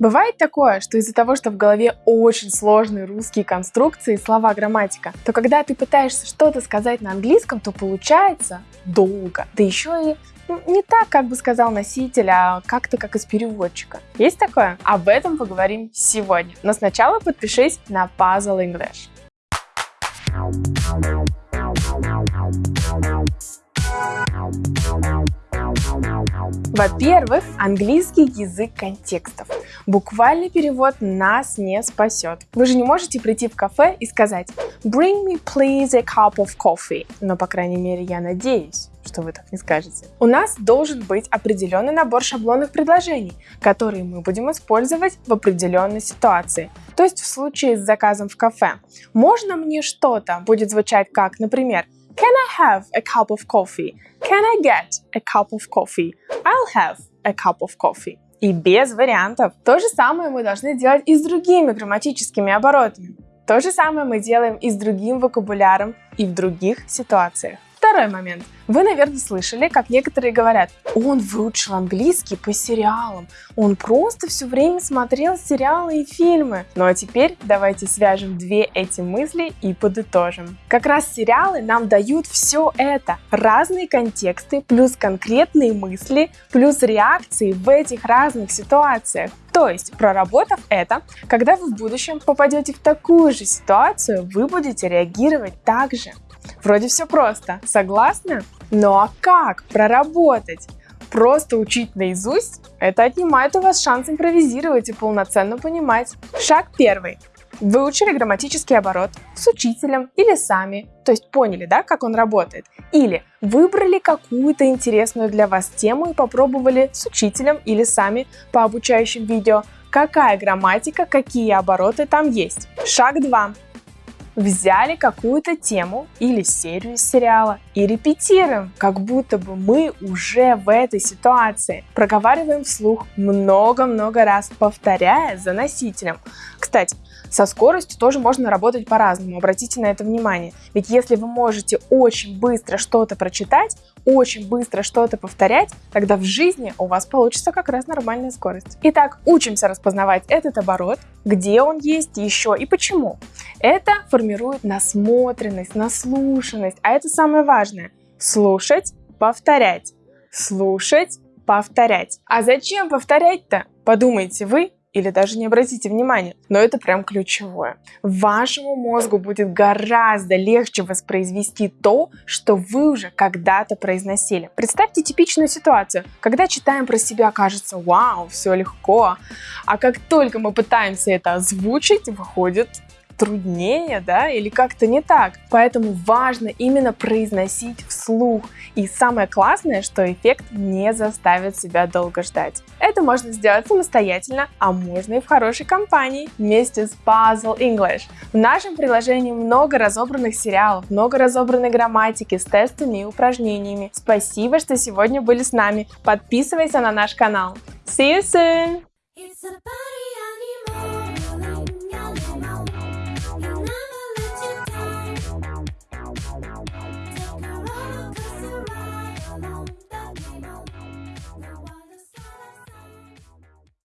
Бывает такое, что из-за того, что в голове очень сложные русские конструкции, слова, грамматика, то когда ты пытаешься что-то сказать на английском, то получается долго. Да еще и ну, не так, как бы сказал носитель, а как-то как из переводчика. Есть такое? Об этом поговорим сегодня. Но сначала подпишись на Puzzle English. Во-первых, английский язык контекстов. Буквальный перевод нас не спасет. Вы же не можете прийти в кафе и сказать «Bring me please a cup of coffee». Но, по крайней мере, я надеюсь, что вы так не скажете. У нас должен быть определенный набор шаблонных предложений, которые мы будем использовать в определенной ситуации. То есть в случае с заказом в кафе. «Можно мне что-то» будет звучать как, например, Can I have a cup of coffee? Can I get a cup of coffee? I'll have a cup of coffee. И без вариантов. То же самое мы должны делать и с другими грамматическими оборотами. То же самое мы делаем и с другим вокабуляром и в других ситуациях. Второй момент. Вы, наверное, слышали, как некоторые говорят, он выучил английский по сериалам, он просто все время смотрел сериалы и фильмы. Ну а теперь давайте свяжем две эти мысли и подытожим. Как раз сериалы нам дают все это. Разные контексты, плюс конкретные мысли, плюс реакции в этих разных ситуациях. То есть, проработав это, когда вы в будущем попадете в такую же ситуацию, вы будете реагировать так же. Вроде все просто, согласны? Ну а как проработать? Просто учить наизусть? Это отнимает у вас шанс импровизировать и полноценно понимать. Шаг первый. Выучили грамматический оборот с учителем или сами, то есть поняли, да, как он работает. Или выбрали какую-то интересную для вас тему и попробовали с учителем или сами по обучающим видео, какая грамматика, какие обороты там есть. Шаг 2 взяли какую-то тему или серию из сериала и репетируем, как будто бы мы уже в этой ситуации. Проговариваем вслух много-много раз, повторяя за носителем. Кстати, со скоростью тоже можно работать по-разному, обратите на это внимание. Ведь если вы можете очень быстро что-то прочитать, очень быстро что-то повторять, тогда в жизни у вас получится как раз нормальная скорость. Итак, учимся распознавать этот оборот, где он есть еще и почему. Это формирует насмотренность, наслушанность, а это самое важное. Слушать, повторять. Слушать, повторять. А зачем повторять-то? Подумайте вы или даже не обратите внимания, но это прям ключевое. Вашему мозгу будет гораздо легче воспроизвести то, что вы уже когда-то произносили. Представьте типичную ситуацию, когда читаем про себя, кажется, вау, все легко, а как только мы пытаемся это озвучить, выходит труднее, да, или как-то не так. Поэтому важно именно произносить вслух. И самое классное, что эффект не заставит себя долго ждать. Это можно сделать самостоятельно, а можно и в хорошей компании вместе с Puzzle English. В нашем приложении много разобранных сериалов, много разобранной грамматики с тестами и упражнениями. Спасибо, что сегодня были с нами. Подписывайся на наш канал. See you soon!